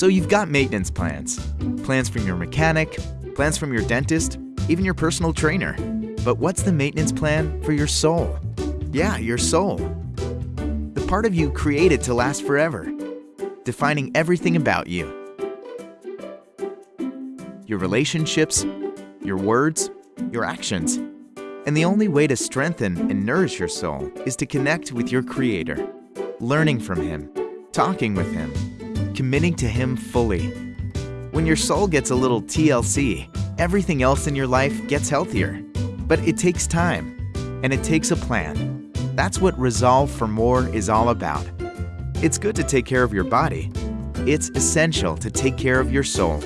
So you've got maintenance plans. Plans from your mechanic, plans from your dentist, even your personal trainer. But what's the maintenance plan for your soul? Yeah, your soul. The part of you created to last forever, defining everything about you. Your relationships, your words, your actions. And the only way to strengthen and nourish your soul is to connect with your Creator, learning from Him, talking with Him, committing to Him fully. When your soul gets a little TLC, everything else in your life gets healthier. But it takes time, and it takes a plan. That's what Resolve for More is all about. It's good to take care of your body. It's essential to take care of your soul.